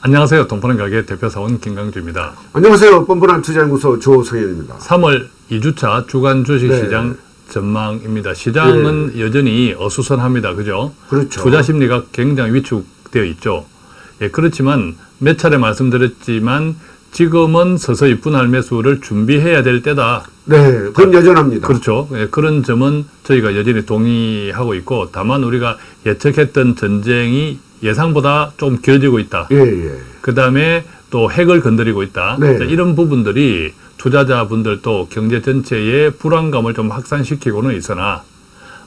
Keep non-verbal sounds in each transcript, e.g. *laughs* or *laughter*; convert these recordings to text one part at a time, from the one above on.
안녕하세요. 동포는 가게 대표사원 김강주입니다. 안녕하세요. 뻔뻔한 투자연구소 조성현입니다. 3월 2주차 주간 주식시장 네. 전망입니다. 시장은 여전히 어수선합니다. 그죠? 그렇죠. 투자 심리가 굉장히 위축되어 있죠. 예, 그렇지만 몇 차례 말씀드렸지만 지금은 서서히 분할 매수를 준비해야 될 때다. 네, 그건 여전합니다. 그렇죠. 예, 그런 점은 저희가 여전히 동의하고 있고 다만 우리가 예측했던 전쟁이 예상보다 좀 길어지고 있다. 예, 예. 그 다음에 또 핵을 건드리고 있다. 네. 자, 이런 부분들이 투자자분들도 경제 전체의 불안감을 좀 확산시키고는 있으나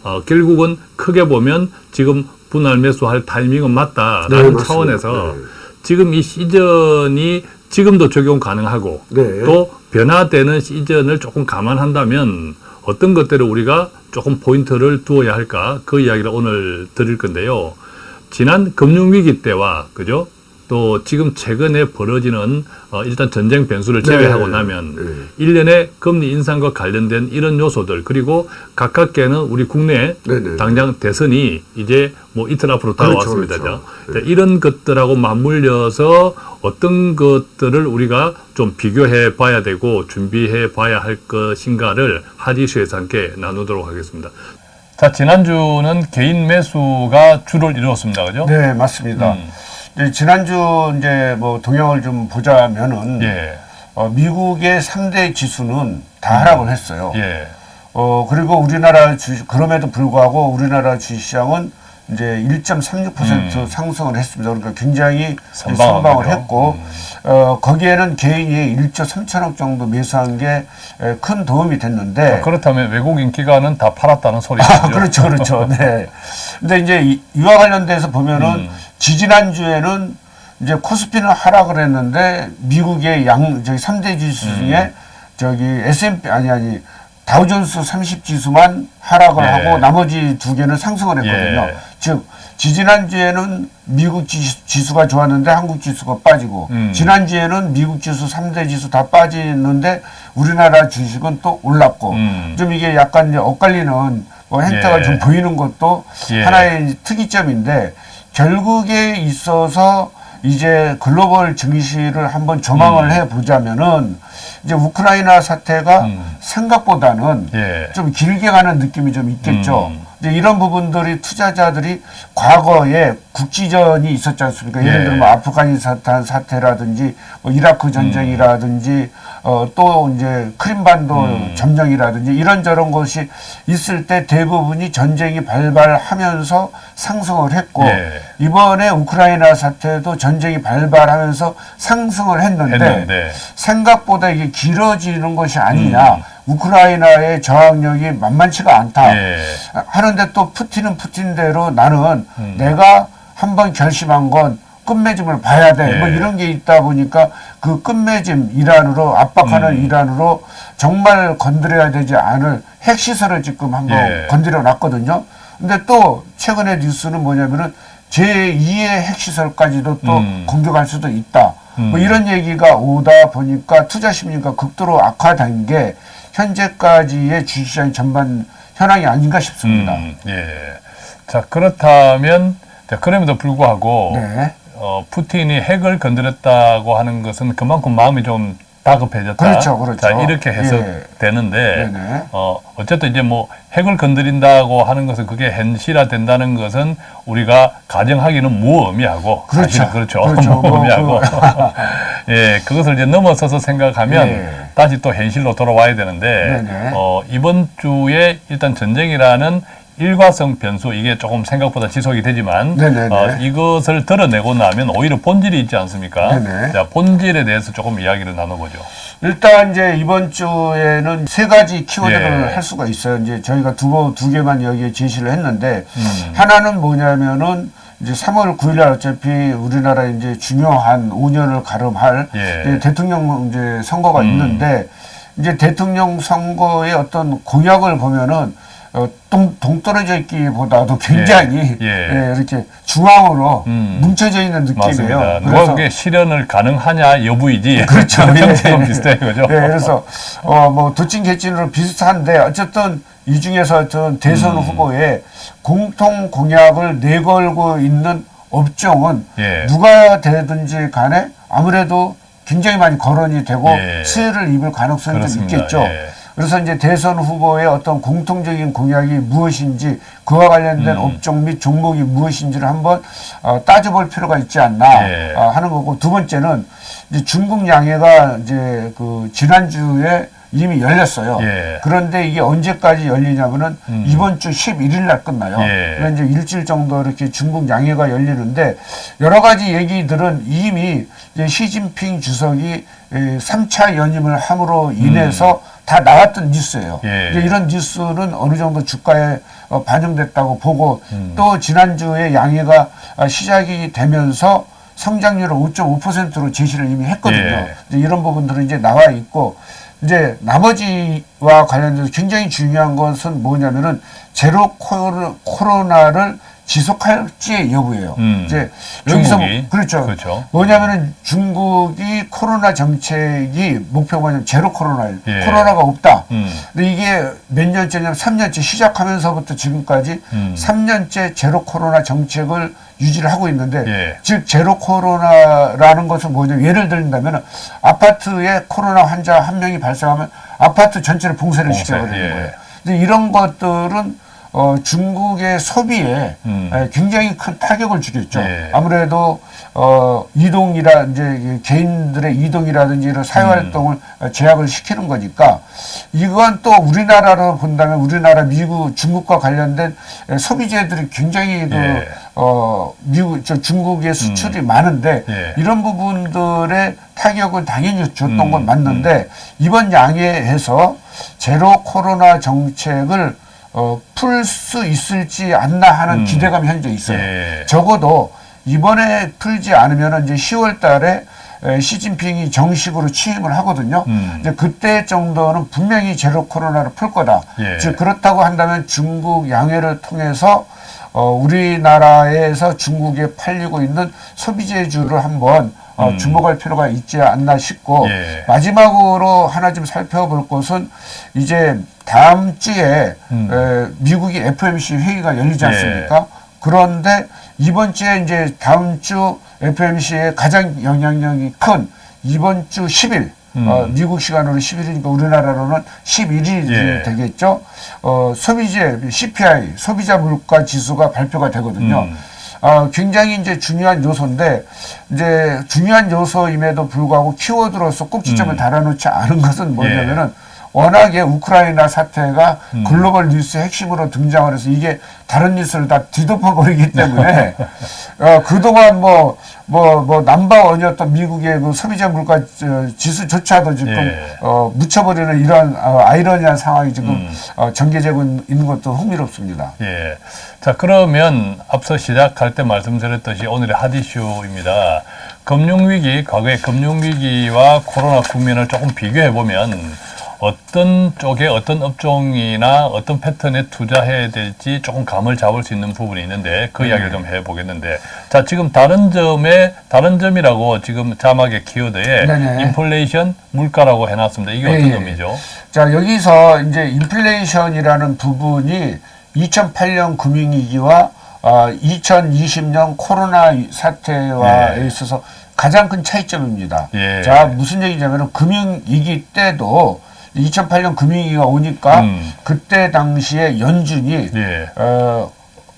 어, 결국은 크게 보면 지금 분할 매수할 타이밍은 맞다라는 네. 차원에서 네. 지금 이 시즌이 지금도 적용 가능하고 네. 또 변화되는 시즌을 조금 감안한다면 어떤 것들을 우리가 조금 포인트를 두어야 할까 그 이야기를 오늘 드릴 건데요. 지난 금융위기 때와 그죠? 또 지금 최근에 벌어지는 어, 일단 전쟁 변수를 제외하고 네. 나면 네. 일련의 금리 인상과 관련된 이런 요소들 그리고 가깝게는 우리 국내 네네. 당장 대선이 이제 뭐 이틀 앞으로 그렇죠, 다가왔습니다. 그렇죠. 자, 이런 것들하고 맞물려서 어떤 것들을 우리가 좀 비교해 봐야 되고 준비해 봐야 할 것인가를 하디슈에서 함께 나누도록 하겠습니다. 자, 지난주는 개인 매수가 주를 이루었습니다. 그죠? 네, 맞습니다. 음. 이제 지난주 이제 뭐 동향을 좀 보자면은 예. 어, 미국의 3대 지수는 다 하락을 했어요. 예. 어, 그리고 우리나라 주 그럼에도 불구하고 우리나라 주식시장은 이제 1.36% 상승을 했습니다. 그러니까 굉장히 선방한 선방을. 했고, 어, 거기에는 개인이 1조 3천억 정도 매수한 게 큰 도움이 됐는데, 아, 그렇다면 외국인 기관은 다 팔았다는 소리죠. 아, 그렇죠, 그렇죠. *laughs* 네. 근데 이제 이- 이와 관련돼서 보면은 음. 지지난 주에는 이제 코스피는 하락을 했는데 미국의 양, 저기 3대 지수 음. 중에 저기 S&P, 아니, 아니, 다우존스 30 지수만 하락을 예. 하고 나머지 두 개는 상승을 했거든요. 예. 즉, 지지난주에는 미국 지수, 지수 가 좋았는데 한국 지수가 빠지고, 음. 지난주에는 미국 지수 3대 지수 다 빠지는데 우리나라 주식은 또 올랐고, 음. 좀 이게 약간 이제 엇갈리는 뭐 행태가 예. 좀 보이는 것도 예. 하나의 특이점인데 결국에 있어서 이제 글로벌 증시를 한번 조망을 음. 해 보자면은 이제 우크라이나 사태가 음. 생각보다는 예. 좀 길게 가는 느낌이 좀 있겠죠. 음. 이제 이런 부분들이 투자자들이 과거에 국지전이 있었지 않습니까? 예를 예. 들면 아프가니스탄 사태라든지 뭐 이라크 전쟁이라든지 어, 또 이제 크림반도 음. 점령이라든지 이런저런 것이 있을 때 대부분이 전쟁이 발발하면서 상승을 했고 예. 이번에 우크라이나 사태도 전쟁이 발발하면서 상승을 했는데, 했는데. 생각보다 이게 길어지는 것이 아니냐. 우크라이나의 저항력이 만만치가 않다. 예. 하는데 또 푸틴은 푸틴대로 나는 음. 내가 한번 결심한 건 끝맺음을 봐야 돼. 예. 뭐 이런 게 있다 보니까 그 끝맺음 이란으로 압박하는 음. 이란으로 정말 건드려야 되지 않을 핵시설을 지금 한번 예. 건드려 놨거든요. 근데 또 최근의 뉴스는 뭐냐면은 제2의 핵시설까지도 또 음. 공격할 수도 있다. 뭐 음. 이런 얘기가 오다 보니까 투자 심리가 극도로 악화된 게 현재까지의 주식시장 전반 현황이 아닌가 싶습니다. 음, 예. 자, 그렇다면, 자, 그럼에도 불구하고, 네. 어, 푸틴이 핵을 건드렸다고 하는 것은 그만큼 마음이 좀 다급해졌다. 그렇죠, 그렇죠. 자, 이렇게 해서 예. 되는데. 어, 어쨌든 이제 뭐 핵을 건드린다고 하는 것은 그게 현실화 된다는 것은 우리가 가정하기는 무의미하고. 그렇죠. 사실은 그렇죠. *laughs* 그렇죠. 뭐 무의미하고. *laughs* 예, 그것을 이제 넘어서서 생각하면 예. 다시 또 현실로 돌아와야 되는데, 네네. 어, 이번 주에 일단 전쟁이라는 일과성 변수 이게 조금 생각보다 지속이 되지만 네네네. 어, 이것을 드러내고 나면 오히려 본질이 있지 않습니까? 네네. 자, 본질에 대해서 조금 이야기를 나눠보죠. 일단 이제 이번 주에는 세 가지 키워드를 예. 할 수가 있어요. 이제 저희가 두, 번- 두 개만 여기에 제시를 했는데 음. 하나는 뭐냐면은 이제 3월 9일 날 어차피 우리나라 이제 중요한 5년을 가름할 예. 대통령 이제 선거가 음. 있는데 이제 대통령 선거의 어떤 공약을 보면은 어, 동, 동떨어져 있기보다도 굉장히 예. 예, 이렇게 중앙으로 음. 뭉쳐져 있는 느낌이에요. 맞습니다. 누가 그게 실현을 가능하냐 여부이지. 그렇죠. *laughs* 예. *laughs* 형태는 비슷해 그죠? 네, 그래서 어 뭐 도찐 개찐으로 비슷한데 어쨌든 이 중에서 어떤 대선 음. 후보에 공통 공약을 내걸고 있는 업종은 예. 누가 되든지 간에 아무래도 굉장히 많이 거론이 되고 예. 수혜를 입을 가능성이 좀. 있겠죠. 예. 그래서 이제 대선 후보의 어떤 공통적인 공약이 무엇인지 그와 관련된 음. 업종 및 종목이 무엇인지를 한번 어, 따져볼 필요가 있지 않나 예. 어, 하는 거고 두 번째는 이제 중국 양해가 이제 그 지난주에 이미 열렸어요. 예. 그런데 이게 언제까지 열리냐면은 음. 이번 주 11일 날 끝나요. 예. 그러니까 이제 일주일 정도 이렇게 중국 양해가 열리는데 여러 가지 얘기들은 이미 이제 시진핑 주석이 3차 연임을 함으로 인해서 다 나왔던 뉴스예요. 음. 예. 이런 뉴스는 어느 정도 주가에 어, 반영됐다고 보고 음. 또 지난주에 양해가 아, 시작이 되면서 성장률을 5.5%로 제시를 이미 했거든요. 예. 이런 부분들은 이제 나와 있고 이제 나머지와 관련해서 굉장히 중요한 것은 뭐냐면은 제로 코로- 코로나를 지속할지의 여부예요. 음. 이제 여기서 중국이. 뭐- 그렇죠. 그렇죠. 뭐냐면은 중국이 코로나 정책이 목표가 제로 코로나예요. 예. 코로나가 없다. 음. 근데 이게 몇 년째냐면 3년째 시작하면서부터 지금까지 음. 3년째 제로 코로나 정책을 유지를 하고 있는데 예. 즉 제로 코로나라는 것은 뭐냐면 예를 들다면 아파트에 코로나 환자 한 명이 발생하면 아파트 전체를 봉쇄를 봉쇄, 시켜버리는 예. 거예요. 근데 이런 것들은 어, 중국의 소비에 음. 에, 굉장히 큰 타격을 주겠죠. 예. 아무래도 어, 이동이라 이제 개인들의 이동이라든지 이런 사회 음. 활동을 어, 제약을 시키는 거니까 이건 또 우리나라로 본다면 우리나라 미국 중국과 관련된 에, 소비재들이 굉장히 그 예. 어, 미국 저 중국의 수출이 많은데 예. 이런 부분들의 타격은 당연히 줬던 음, 건 맞는데 이번 양회에서 제로 코로나 정책을 어, 풀 수 있을지 않나 하는 음. 기대감이 현재 있어요. 예. 적어도 이번에 풀지 않으면 이제 10월 달에 에, 시진핑이 정식으로 취임을 하거든요. 음. 이제 그때 정도는 분명히 제로 코로나를 풀 거다. 예. 즉 그렇다고 한다면 중국 양회를 통해서 어, 우리나라에서 중국에 팔리고 있는 소비재주를 한번 어, 음. 주목할 필요가 있지 않나 싶고 예. 마지막으로 하나 좀 살펴볼 것은 이제 다음 주에 음. 에, 미국이 FMC 회의가 열리지 예. 않습니까? 그런데 이번 주에 이제 다음 주 FMC의 가장 영향력이 큰 이번 주 10일 음. 어, 미국 시간으로 10일이니까 우리나라로는 11일이 예. 되겠죠. 어, 소비재 CPI 소비자 물가 지수가 발표가 되거든요. 음. 어, 굉장히 이제 중요한 요소인데 이제 중요한 요소임에도 불구하고 키워드로서 꼭지점을 음. 달아놓지 않은 것은 뭐냐면은 워낙에 우크라이나 사태가 음. 글로벌 뉴스의 핵심으로 등장을 해서 이게 다른 뉴스를 다 뒤덮어 버리기 때문에 *laughs* 어, 그동안 뭐 뭐 뭐 남바원이었던 미국의 그 소비자 물가 저, 지수조차도 지금 예. 어, 묻혀버리는 이런 어, 아이러니한 상황이 지금 음. 어, 전개되고 있는 것도 흥미롭습니다. 예. 자, 그러면 앞서 시작할 때 말씀드렸듯이 오늘의 핫이슈입니다. 금융위기, 과거의 금융위기와 코로나 국면을 조금 비교해보면 어떤 쪽에 어떤 업종이나 어떤 패턴에 투자해야 될지 조금 감을 잡을 수 있는 부분이 있는데 그 이야기를 좀 해보겠는데 자, 지금 다른 점에, 다른 점이라고 지금 자막의 키워드에 네네. 인플레이션 물가라고 해놨습니다. 이게 어떤 예, 예. 의미죠? 자, 여기서 이제 인플레이션이라는 부분이 2008년 금융위기와 어, 2020년 코로나 사태와 예. 있어서 가장 큰 차이점입니다. 예. 자, 무슨 얘기냐면 금융위기 때도 2008년 금융위기가 오니까 음. 그때 당시에 연준이 예. 어,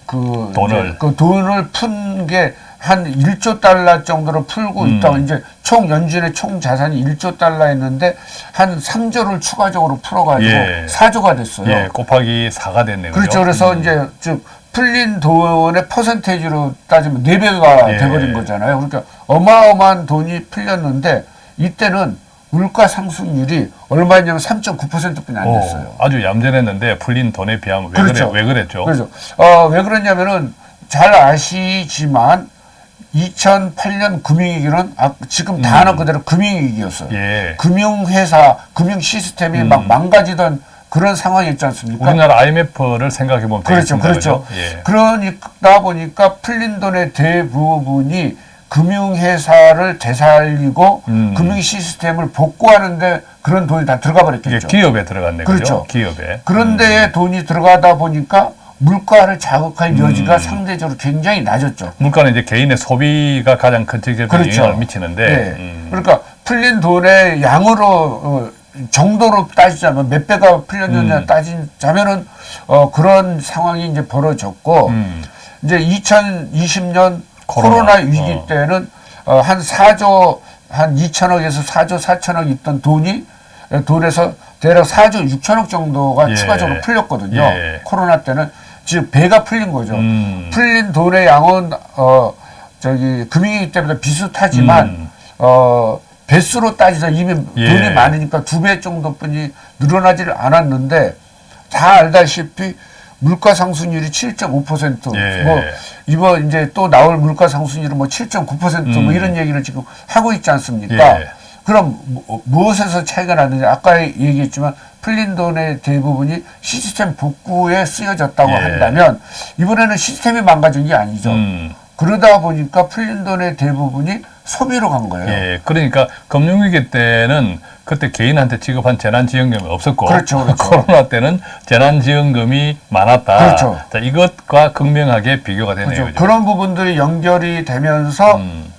그, 돈을. 그 돈을 푼 게 한 1조 달러 정도로 풀고 음. 있다고 이제 총 연준의 총 자산이 1조 달러였는데 한 3조를 추가적으로 풀어가지고 예. 4조가 됐어요. 예, 곱하기 4가 됐네요. 그렇죠. 그래서 음. 이제 즉 풀린 돈의 퍼센테이지로 따지면 4배가 예. 돼버린 거잖아요. 그러니까 어마어마한 돈이 풀렸는데 이때는 물가 상승률이 얼마냐면 3.9%뿐이 안 오, 됐어요. 아주 얌전했는데 풀린 돈에 비하면 왜, 그렇죠. 그래, 왜 그랬죠? 그렇죠. 어, 왜 그러냐면은 잘 아시지만 2008년 금융위기는 아, 지금 단어 그대로 금융위기였어요. 음. 예. 금융회사, 금융 시스템이 막 망가지던 그런 상황이었지 않습니까? 우리나라 IMF를 생각해 보면 그렇죠, 되겠습니다. 그렇죠. 그죠? 예. 그러니까 보니까 풀린 돈의 대부분이 금융회사를 되살리고 음. 금융 시스템을 복구하는데 그런 돈이 다 들어가 버렸겠죠. 기업에 들어갔네. 그죠? 그렇죠. 기업에. 그런데 돈이 들어가다 보니까 물가를 자극할 여지가 음. 상대적으로 굉장히 낮았죠. 물가는 이제 개인의 소비가 가장 큰 직접적인 그렇죠. 영향을 미치는데 네. 음. 그러니까 풀린 돈의 양으로 어, 정도로 따지자면 몇 배가 풀렸느냐 음. 따지자면은 어, 그런 상황이 이제 벌어졌고 음. 이제 2020년 코로나. 코로나, 위기 어. 때는 어, 한 4조 한 2천억에서 4조 4천억 있던 돈이 에, 돈에서 대략 4조 6천억 정도가 예. 추가적으로 풀렸거든요. 예. 코로나 때는 즉 배가 풀린 거죠. 음. 풀린 돈의 양은 어 저기 금융위기 때보다 비슷하지만 음. 어 배수로 따지자 이미 예. 돈이 많으니까 두 배 정도뿐이 늘어나지를 않았는데 다 알다시피 물가 상승률이 7.5%. 예. 뭐 이번 이제 또 나올 물가 상승률은 뭐 7.9%뭐 음. 이런 얘기를 지금 하고 있지 않습니까? 예. 그럼 무- 무엇에서 차이가 나느냐? 아까 얘기했지만 풀린 돈의 대부분이 시스템 복구에 쓰여졌다고 예. 한다면 이번에는 시스템이 망가진 게 아니죠. 음. 그러다 보니까 풀린 돈의 대부분이 소비로 간 거예요. 예, 그러니까 금융위기 때는 그때 개인한테 지급한 재난지원금이 없었고 그렇죠, 그렇죠. *laughs* 코로나 때는 재난지원금이 많았다. 그렇죠. 자, 이것과 극명하게 비교가 되네요. 그렇죠. 그죠? 그런 부분들이 연결이 되면서 음,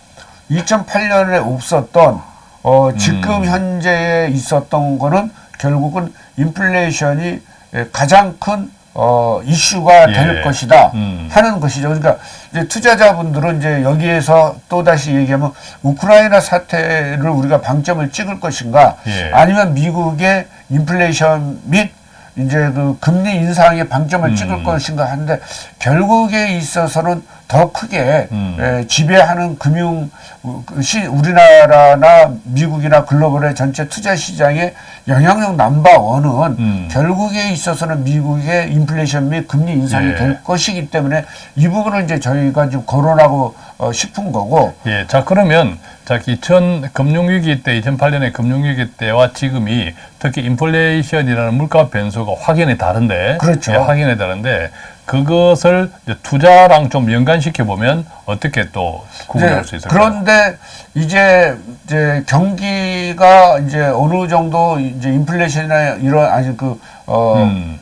2008년에 없었던 어, 지금 음. 현재에 있었던 거는 결국은 인플레이션이 예, 가장 큰 어, 이슈가 예. 될 것이다 음. 하는 것이죠. 그러니까 이제 투자자분들은 이제 여기에서 또 다시 얘기하면 우크라이나 사태를 우리가 방점을 찍을 것인가 예. 아니면 미국의 인플레이션 및 이제 그 금리 인상에 방점을 음. 찍을 것인가 하는데 결국에 있어서는 더 크게 음. 에, 지배하는 금융 우- 그 시, 우리나라나 미국이나 글로벌의 전체 투자 시장의 영향력 넘버 원은 음. 결국에 있어서는 미국의 인플레이션 및 금리 인상이 예. 될 것이기 때문에 이 부분을 이제 저희가 좀 거론하고 어, 싶은 거고 예, 자 그러면 자 2000 금융위기 때 2008년의 금융위기 때와 지금이 특히 인플레이션이라는 물가 변수가 확연히 다른데 그렇죠. 예, 확연히 다른데 그것을 이제 투자랑 좀 연관시켜 보면 어떻게 또 구분할 이제 수 있을까요? 그런데 이제 이제 경기가 이제 어느 정도 이제 인플레이션이나 이런 아니 그어 음.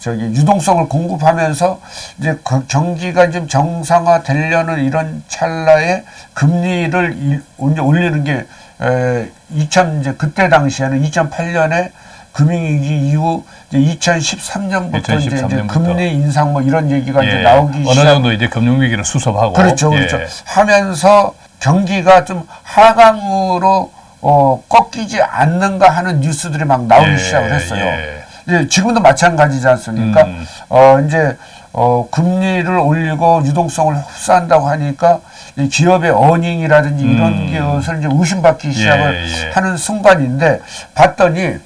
저기 유동성을 공급하면서 이제 그 경기가 좀 정상화 되려는 이런 찰나에 금리를 이- 이제 올리는 게 에, 2000 이제 그때 당시에는 2008년에 금융위기 이후 이제 2013년부터 이제, 이제 2013 년부터. 금리 인상 뭐 이런 얘기가 이제 예, 나오기 어느 시작. 정도 이제 금융위기를 수습하고 그렇죠, 예. 그렇죠. 하면서 경기가 좀 하강으로 어, 꺾이지 않는가 하는 뉴스들이 막 나오기 예, 시작을 했어요. 예. 이제 지금도 마찬가지지 않습니까? 음. 어, 이제 어, 금리를 올리고 유동성을 흡수한다고 하니까 이 기업의 earning이라든지 이런 음. 것을 이제 의심받기 시작을 예. 하는 순간인데 봤더니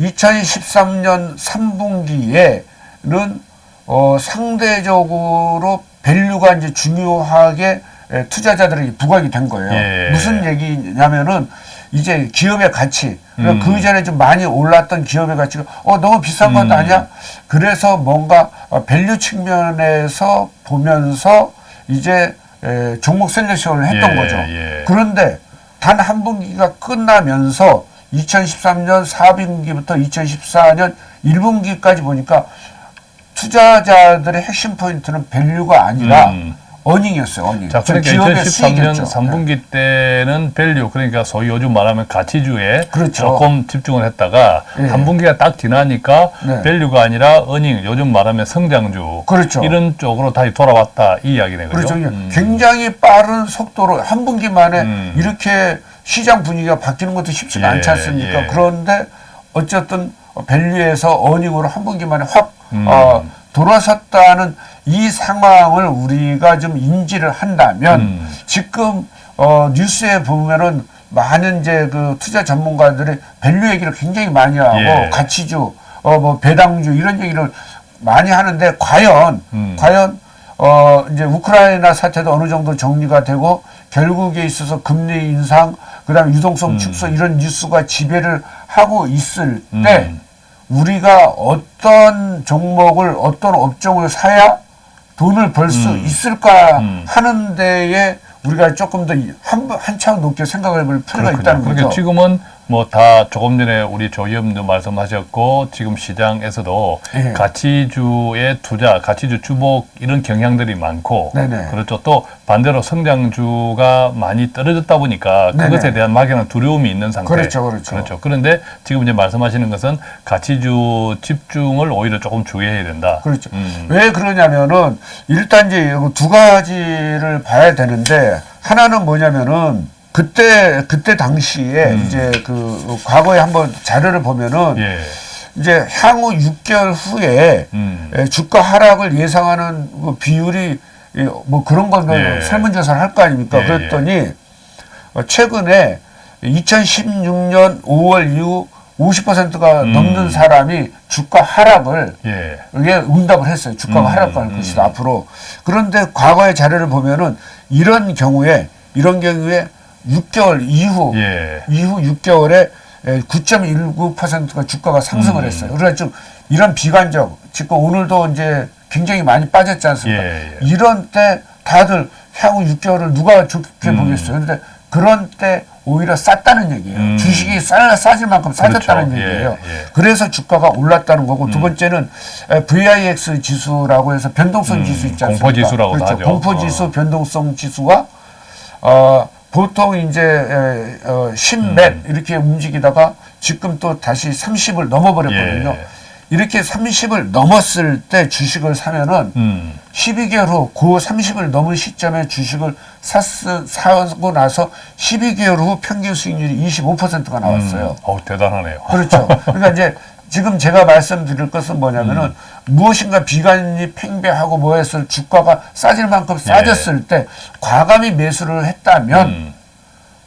2013년 3분기에는 어, 상대적으로 value가 이제 중요하게 에, 투자자들에게 부각이 된 거예요. 예. 무슨 얘기냐면은 이제 기업의 가치, 음. 그러니까 그 전에 좀 많이 올랐던 기업의 가치가 어 너무 비싼 것 음. 아니야? 그래서 뭔가 어, value 측면에서 보면서 이제 에, 종목 selection을 했던 예, 거죠. 예. 그런데 단 한 분기가 끝나면서 2013년 4분기부터 2014년 1분기까지 보니까 투자자들의 핵심 포인트는 value가 아니라 음. earning이었어요. earning. 자, 즉 그러니까 기업의 2013년 수익이었죠. 3분기 때는 value 그러니까 소위 요즘 말하면 가치주에 그렇죠. 조금 집중을 했다가 예. 한 분기가 딱 지나니까 네. value가 아니라 earning 요즘 말하면 성장주 그렇죠. 이런 쪽으로 다시 돌아왔다 이 이야기네 그죠? 그렇죠. 음. 굉장히 빠른 속도로 한 분기 만에 음. 이렇게 시장 분위기가 바뀌는 것도 쉽지가 예, 않지 않습니까? 예. 그런데 어쨌든 value에서 earning으로 한 분기 만에 확 음. 어, 돌아섰다는 이 상황을 우리가 좀 인지를 한다면 음. 지금 어, 뉴스에 보면은 많은 이제 그 투자 전문가들이 value 얘기를 굉장히 많이 하고 예. 가치주, 어, 뭐 배당주 이런 얘기를 많이 하는데 과연 음. 과연 어 이제 우크라이나 사태도 어느 정도 정리가 되고 결국에 있어서 금리 인상 그다음에 유동성 축소 이런 뉴스가 지배를 하고 있을 때 음. 우리가 어떤 종목을 어떤 업종을 사야 돈을 벌수 음. 있을까 음. 하는 데에 우리가 조금 더 한 한차원 높게 생각해 볼 필요가 있다는 그러니까 거죠. 지금은 뭐 다 조금 전에 우리 조 의원도 말씀하셨고 지금 시장에서도 예. 가치주의 투자, 가치주 주목 이런 경향들이 많고 네네. 그렇죠. 또 반대로 성장주가 많이 떨어졌다 보니까 네네. 그것에 대한 막연한 두려움이 있는 상태. 그렇죠, 그렇죠. 그렇죠. 그런데 지금 이제 말씀하시는 것은 가치주 집중을 오히려 조금 주의해야 된다. 그렇죠. 음. 왜 그러냐면은 일단 이제 두 가지를 봐야 되는데 하나는 뭐냐면은 그때 그때 당시에 이제 그 과거에 한번 자료를 보면은 음. 예. 이제 향후 6개월 후에 음. 에, 주가 하락을 예상하는 그 비율이 이, 뭐 그런 걸 예. 설문조사를 할 거 아닙니까? 예, 그랬더니 어, 최근에 2016년 5월 이후 50%가 음. 넘는 사람이 주가 하락을 예. 이게 응답을 했어요. 주가가 음, 하락할 음, 것이다 앞으로. 그런데 과거의 자료를 보면은 이런 경우에 이런 경우에 6개월 이후 예. 이후 6개월에 9.19%가 주가가 상승을 음. 했어요. 그래서 좀 이런 비관적, 지금 오늘도 이제 굉장히 많이 빠졌지 않습니까? 예, 예. 이런 때 다들 향후 6개월을 누가 좋게 음. 보겠어요. 그런데 그런 때 오히려 쌌다는 얘기예요. 음. 주식이 싸, 싸질 만큼 싸졌다는 그렇죠. 얘기예요. 예, 예. 그래서 주가가 올랐다는 거고 두 번째는 에, VIX 지수라고 해서 변동성 음, 지수 있지 않습니까? 공포지수라고도 그렇죠. 하죠. 공포지수 어. 변동성 지수가 어, 보통 이제 에, 어, 10몇 이렇게 움직이다가 지금 또 다시 30을 넘어버렸거든요. 예. 이렇게 30을 넘었을 때 주식을 사면은 음. 12개월 후, 그 30을 넘은 시점에 주식을 샀, 사고 나서 12개월 후 평균 수익률이 25%가 나왔어요. 음. 어우, 대단하네요. 그렇죠. *laughs* 그러니까 이제 지금 제가 말씀드릴 것은 뭐냐면은 음. 무엇인가 비관이 팽배하고 뭐 했을 주가가 싸질 만큼 싸졌을 때 과감히 매수를 했다면 예. 음.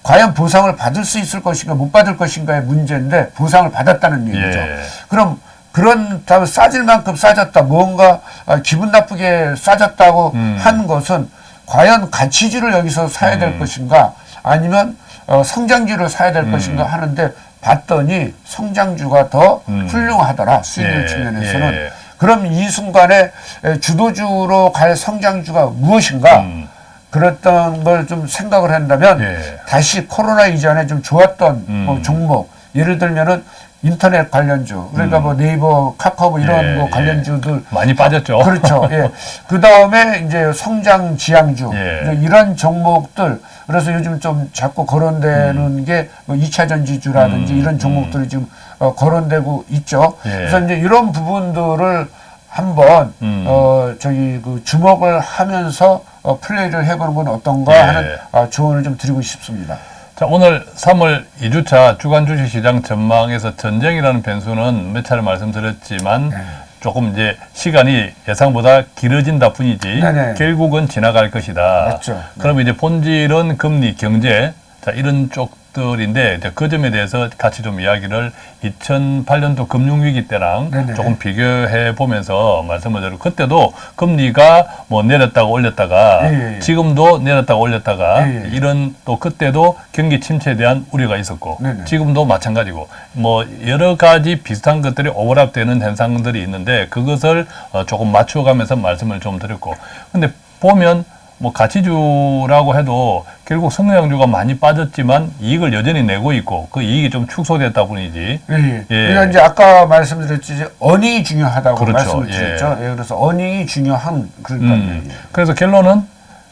과연 보상을 받을 수 있을 것인가 못 받을 것인가의 문제인데 보상을 받았다는 얘기죠. 예. 그럼 그런 다음 싸질 만큼 싸졌다 뭔가 아, 기분 나쁘게 싸졌다고 음. 한 것은 과연 가치주를 여기서 사야 될 음. 것인가 아니면 어, 성장주를 사야 될 것인가 하는데 봤더니 성장주가 더 음. 훌륭하더라 수익률 예, 측면에서는 예. 그럼 이 순간에 에, 주도주로 갈 성장주가 무엇인가 음. 그랬던 걸 좀 생각을 한다면 예. 다시 코로나 이전에 좀 좋았던 음. 뭐 종목 예를 들면은 인터넷 관련주 그러니까 뭐 네이버 카카오 뭐 이런 음. 예, 뭐 예. 관련주들 많이 빠졌죠. 그렇죠. 예. *laughs* 그 다음에 이제 성장 지향주 예. 이런 종목들 그래서 요즘 좀 자꾸 거론되는 게뭐 2차 전지주라든지 음, 이런 종목들이 지금 어, 거론되고 있죠. 예. 그래서 이제 이런 부분들을 한번 음. 어 저기 그 주목을 하면서 어, 플레이를 해보는 건 어떤가 예. 하는 아, 조언을 좀 드리고 싶습니다. 자, 오늘 3월 2주차 주간 주식시장 전망에서 전쟁이라는 변수는 몇 차례 말씀드렸지만 네. 조금 이제 시간이 예상보다 길어진다 뿐이지 네네. 결국은 지나갈 것이다. 맞죠. 네. 그럼 이제 본질은 금리, 경제 자 이런 쪽 들인데 이제 그 점에 대해서 같이 좀 이야기를 2008년도 금융위기 때랑 네네. 조금 비교해 보면서 말씀을 드리고 그때도 금리가 뭐 내렸다가 올렸다가 예, 예, 예. 지금도 내렸다가 올렸다가 예, 예. 이런 또 그때도 경기 침체에 대한 우려가 있었고 네네. 지금도 마찬가지고 뭐 여러 가지 비슷한 것들이 오버랩되는 현상들이 있는데 그것을 어, 조금 맞춰가면서 말씀을 좀 드렸고 근데 보면 뭐 가치주라고 해도 결국 성장주가 많이 빠졌지만 이익을 여전히 내고 있고 그 이익이 좀 축소됐다 뿐이지 예, 예. 예. 그러니까 이제 아까 말씀드렸지 어닝이 중요하다고 그렇죠. 말씀을 예. 드렸죠. 예. 그래서 어닝이 중요한 그러니까 음, 그래서 결론은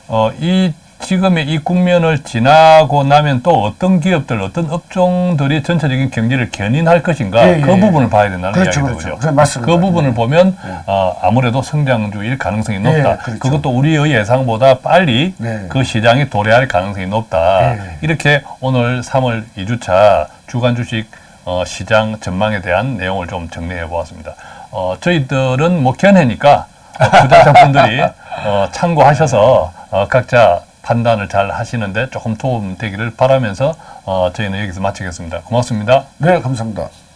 어, 이 지금의 이 국면을 지나고 나면 또 어떤 기업들, 어떤 업종들이 전체적인 경제를 견인할 것인가 예, 예, 그 예. 부분을 봐야 된다는 그렇죠, 이야기죠. 그렇죠. 그래, 맞습니다. 그 부분을 네. 보면 네. 어, 아무래도 성장주일 가능성이 높다. 예, 그렇죠. 그것도 우리의 예상보다 빨리 네. 그 시장이 도래할 가능성이 높다. 예. 이렇게 오늘 3월 2주차 주간 주식 어, 시장 전망에 대한 내용을 좀 정리해 보았습니다. 어, 저희들은 뭐 견해니까 어, 투자자분들이 *laughs* 어, 참고하셔서 어, 각자 판단을 잘 하시는데 조금 도움 되기를 바라면서 어, 저희는 여기서 마치겠습니다. 고맙습니다. 네, 감사합니다.